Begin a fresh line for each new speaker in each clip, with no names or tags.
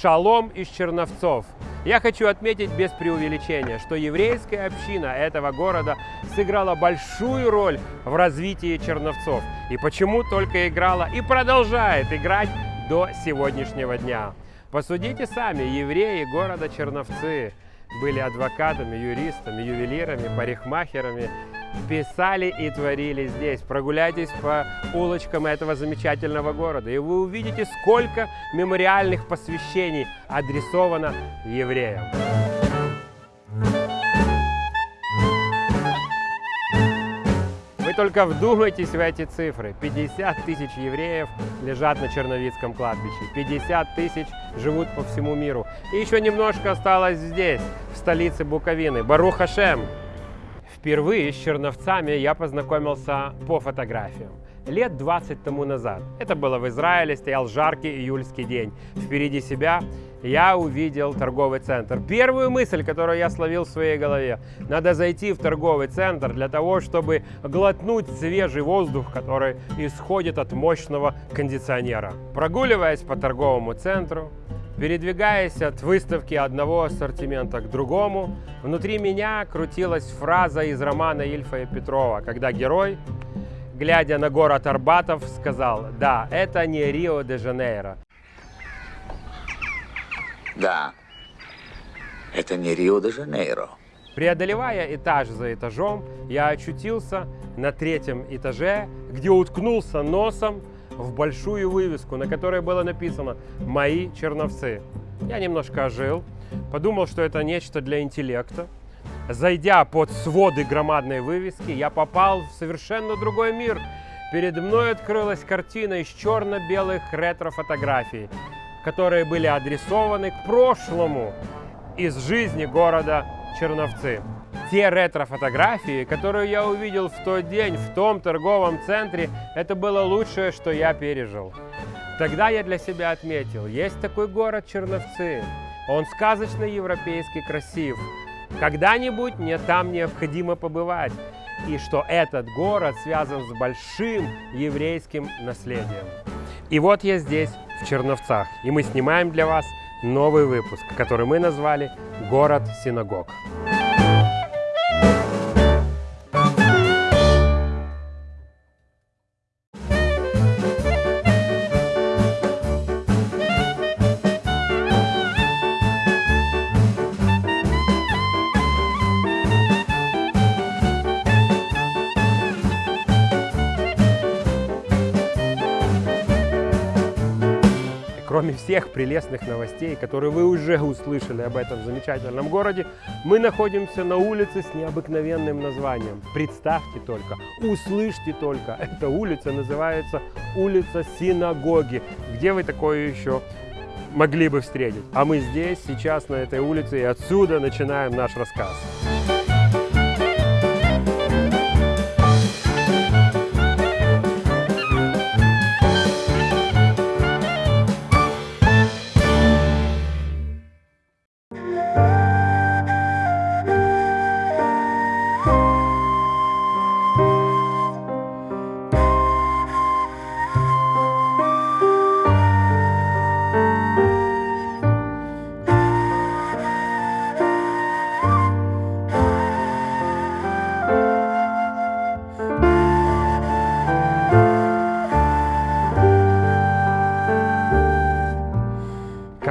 Шалом из Черновцов. Я хочу отметить без преувеличения, что еврейская община этого города сыграла большую роль в развитии Черновцов. И почему только играла и продолжает играть до сегодняшнего дня. Посудите сами, евреи города Черновцы были адвокатами, юристами, ювелирами, парикмахерами, писали и творили здесь. Прогуляйтесь по улочкам этого замечательного города, и вы увидите, сколько мемориальных посвящений адресовано евреям. Вы только вдумайтесь в эти цифры. 50 тысяч евреев лежат на Черновицком кладбище. 50 тысяч живут по всему миру. И еще немножко осталось здесь, в столице Буковины. Барух Хашем. Впервые с черновцами я познакомился по фотографиям. Лет 20 тому назад. Это было в Израиле, стоял жаркий июльский день. Впереди себя я увидел торговый центр. Первую мысль, которую я словил в своей голове, надо зайти в торговый центр для того, чтобы глотнуть свежий воздух, который исходит от мощного кондиционера. Прогуливаясь по торговому центру, передвигаясь от выставки одного ассортимента к другому, внутри меня крутилась фраза из романа Ильфа и Петрова, когда герой, глядя на город Арбатов, сказал, да, это не Рио-де-Жанейро,
Да, это не Рио-де-Жанейро.
Преодолевая этаж за этажом, я очутился на третьем этаже, где уткнулся носом в большую вывеску, на которой было написано «Мои черновцы». Я немножко ожил, подумал, что это нечто для интеллекта. Зайдя под своды громадной вывески, я попал в совершенно другой мир. Перед мной открылась картина из черно-белых ретро-фотографий, которые были адресованы к прошлому из жизни города Черновцы. Те ретро-фотографии, которые я увидел в тот день в том торговом центре, это было лучшее, что я пережил. Тогда я для себя отметил, есть такой город Черновцы. Он сказочно европейский красив. Когда-нибудь мне там необходимо побывать. И что этот город связан с большим еврейским наследием. И вот я здесь, в Черновцах, и мы снимаем для вас новый выпуск, который мы назвали «Город синагог». Кроме всех прелестных новостей, которые вы уже услышали об этом замечательном городе, мы находимся на улице с необыкновенным названием. Представьте только, услышьте только, эта улица называется улица Синагоги. Где вы такое еще могли бы встретить? А мы здесь, сейчас на этой улице, и отсюда начинаем наш рассказ.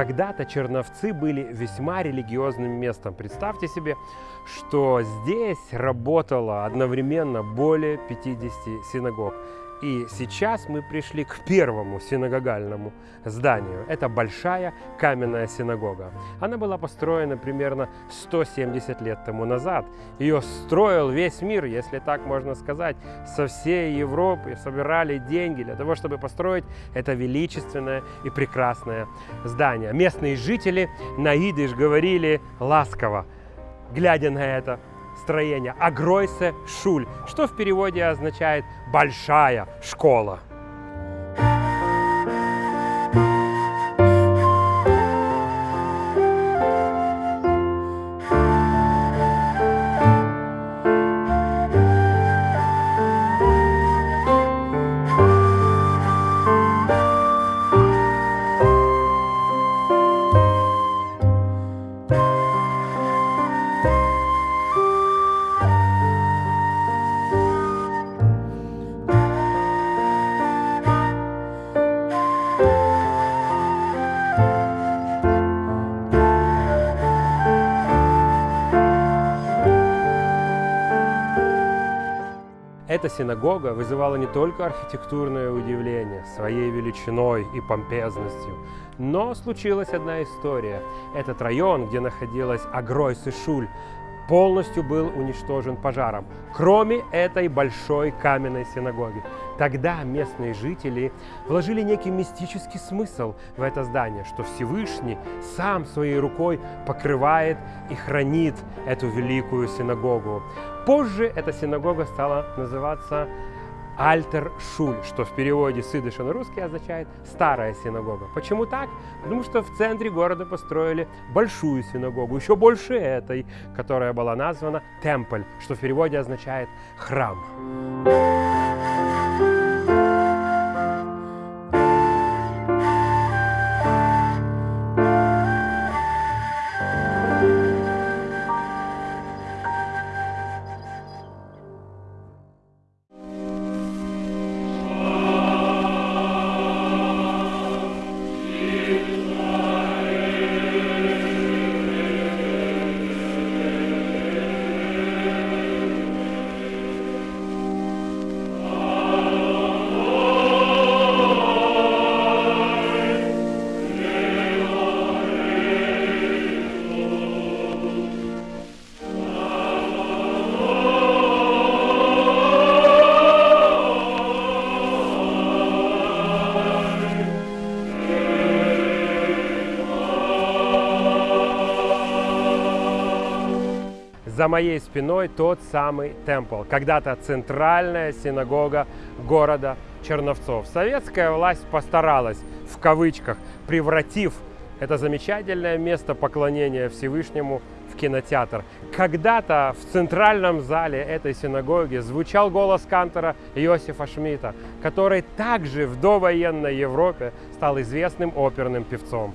Когда-то Черновцы были весьма религиозным местом. Представьте себе, что здесь работало одновременно более 50 синагог. И сейчас мы пришли к первому синагогальному зданию. Это большая каменная синагога. Она была построена примерно 170 лет тому назад. Ее строил весь мир, если так можно сказать. Со всей Европы собирали деньги для того, чтобы построить это величественное и прекрасное здание. Местные жители на идыш говорили ласково, глядя на это строение Агройсе Шуль, что в переводе означает «большая школа». Эта синагога вызывала не только архитектурное удивление своей величиной и помпезностью, но случилась одна история. Этот район, где находилась Агройс и Шуль, полностью был уничтожен пожаром, кроме этой большой каменной синагоги. Тогда местные жители вложили некий мистический смысл в это здание, что Всевышний сам своей рукой покрывает и хранит эту великую синагогу. Позже эта синагога стала называться Альтер Шуль, что в переводе с идыша на русский означает «старая синагога». Почему так? Потому что в центре города построили большую синагогу, еще больше этой, которая была названа Темпль, что в переводе означает «храм». За моей спиной тот самый темпл, когда-то центральная синагога города Черновцов. Советская власть постаралась, в кавычках, превратив это замечательное место поклонения Всевышнему в кинотеатр. Когда-то в центральном зале этой синагоги звучал голос кантора Иосифа Шмидта, который также в довоенной Европе стал известным оперным певцом.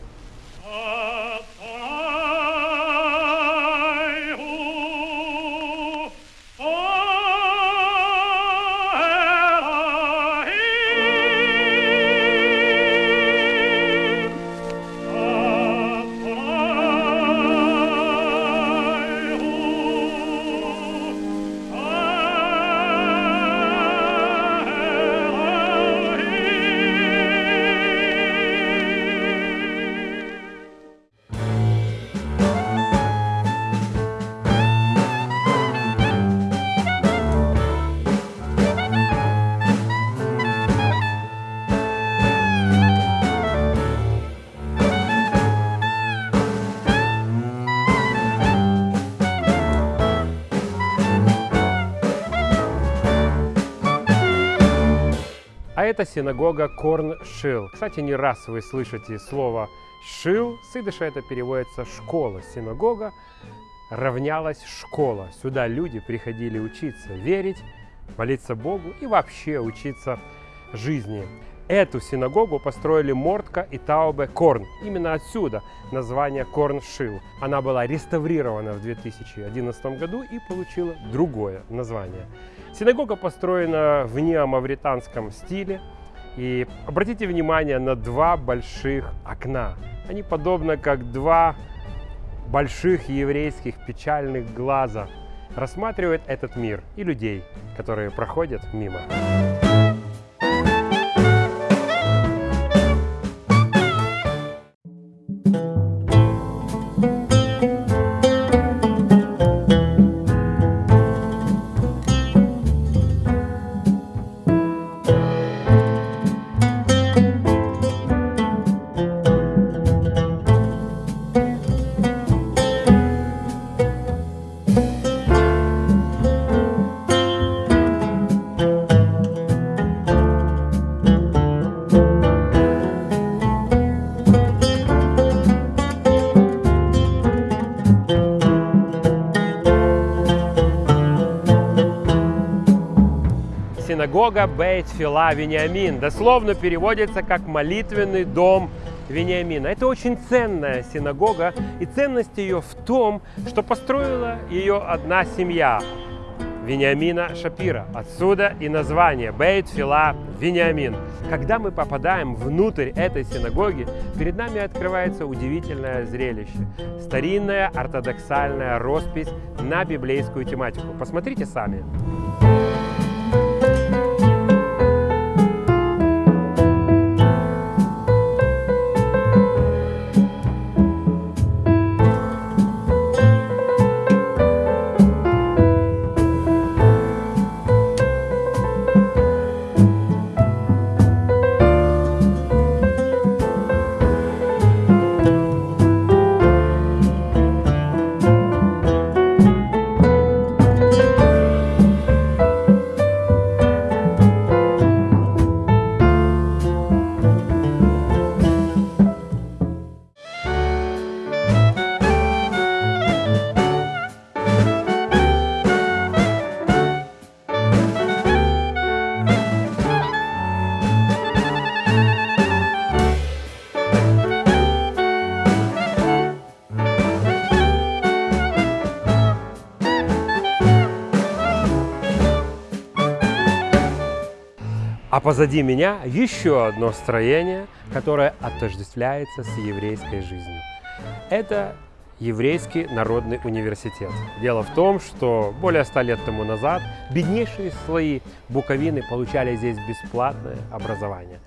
Это синагога Корн-Шил. Кстати, не раз вы слышите слово «шил». С идыша это переводится «школа». Синагога равнялась школа. Сюда люди приходили учиться верить, молиться Богу и вообще учиться жизни. Эту синагогу построили Мортка и Таубе Корн. Именно отсюда название Корн-Шил. Она была реставрирована в 2011 году и получила другое название. Синагога построена в неомавританском стиле. И обратите внимание на два больших окна. Они подобны как два больших еврейских печальных глаза. Рассматривают этот мир и людей, которые проходят мимо. Синагога Бейт Фила Вениамин дословно переводится как молитвенный дом Вениамина. Это очень ценная синагога, и ценность ее в том, что построила ее одна семья Вениамина Шапира. Отсюда и название Бейт Фила Вениамин. Когда мы попадаем внутрь этой синагоги, перед нами открывается удивительное зрелище. Старинная ортодоксальная роспись на библейскую тематику. Посмотрите сами. А позади меня еще одно строение, которое отождествляется с еврейской жизнью. Это Еврейский народный университет. Дело в том, что более ста лет тому назад беднейшие слои Буковины получали здесь бесплатное образование.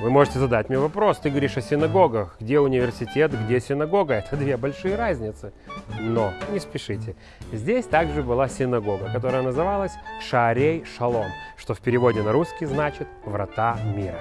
Вы можете задать мне вопрос, ты говоришь о синагогах, где университет, где синагога, это две большие разницы. Но не спешите, здесь также была синагога, которая называлась Шаарей Шалом, что в переводе на русский значит «врата мира».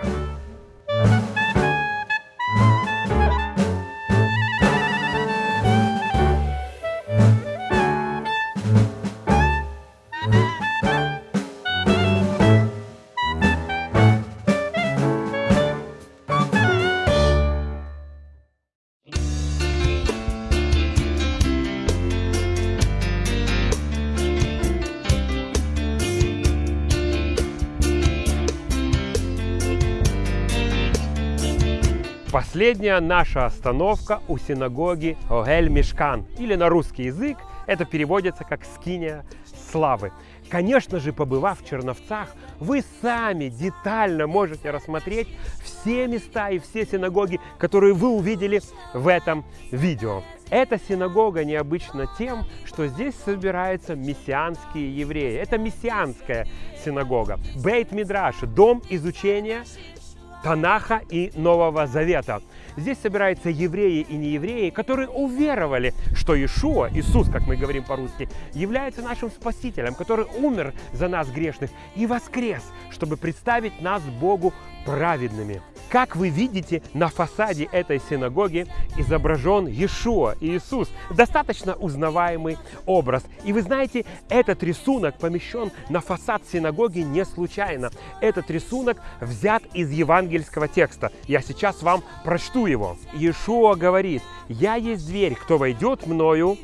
Последняя наша остановка у синагоги Огель Мешкан, или на русский язык это переводится как «скиния славы». Конечно же, побывав в Черновцах, вы сами детально можете рассмотреть все места и все синагоги, которые вы увидели в этом видео. Эта синагога необычна тем, что здесь собираются мессианские евреи. Это мессианская синагога. Бейт Мидраш – дом изучения Танаха и Нового Завета. Здесь собираются евреи и неевреи, которые уверовали, что Иешуа, Иисус, как мы говорим по-русски, является нашим Спасителем, который умер за нас грешных и воскрес, чтобы представить нас Богу праведными. Как вы видите, на фасаде этой синагоги изображен Иешуа, Иисус. Достаточно узнаваемый образ. И вы знаете, этот рисунок помещен на фасад синагоги не случайно. Этот рисунок взят из евангельского текста. Я сейчас вам прочту его. Иешуа говорит, «Я есть дверь, кто войдет мною,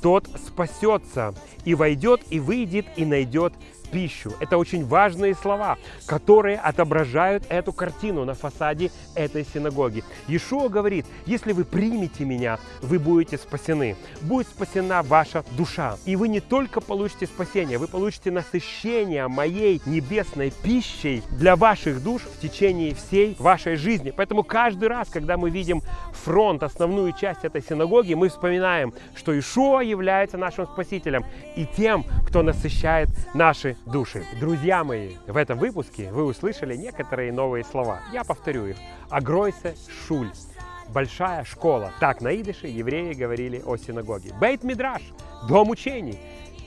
тот спасется, и войдет, и выйдет, и найдет пищу. Это очень важные слова, которые отображают эту картину на фасаде этой синагоги. Иешуа говорит, если вы примете меня, вы будете спасены. Будет спасена ваша душа. И вы не только получите спасение, вы получите насыщение моей небесной пищей для ваших душ в течение всей вашей жизни. Поэтому каждый раз, когда мы видим фронт, основную часть этой синагоги, мы вспоминаем, что Ишуа является нашим Спасителем и тем, кто насыщает наши души. Друзья мои, в этом выпуске вы услышали некоторые новые слова. Я повторю их. Агройсе шуль. Большая школа. Так на идыше евреи говорили о синагоге. Бейт Мидраш. Дом учений.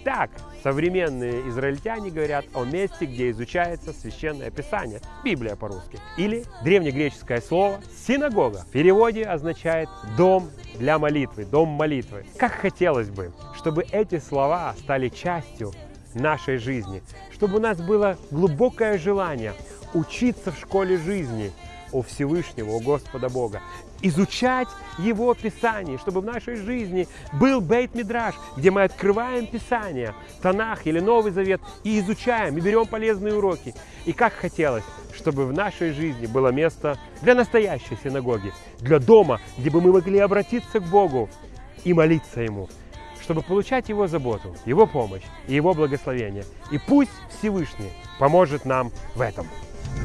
Так современные израильтяне говорят о месте, где изучается священное писание, Библия по-русски. Или древнегреческое слово «синагога» в переводе означает «дом для молитвы», «дом молитвы». Как хотелось бы, чтобы эти слова стали частью нашей жизни, чтобы у нас было глубокое желание учиться в школе жизни у Всевышнего, у Господа Бога, изучать Его Писание, чтобы в нашей жизни был Бейт Мидраш, где мы открываем Писание, Танах или Новый Завет, и изучаем, и берем полезные уроки. И как хотелось, чтобы в нашей жизни было место для настоящей синагоги, для дома, где бы мы могли обратиться к Богу и молиться Ему чтобы получать Его заботу, Его помощь и Его благословение. И пусть Всевышний поможет нам в этом.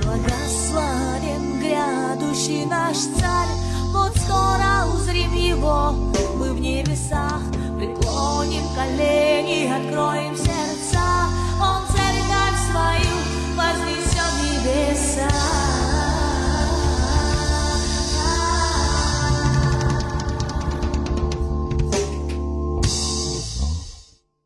Благословен грядущий наш царь, вот скоро узрим его мы в небесах. Преклоним колени, откроем сердца, он церковь свою вознесет небеса.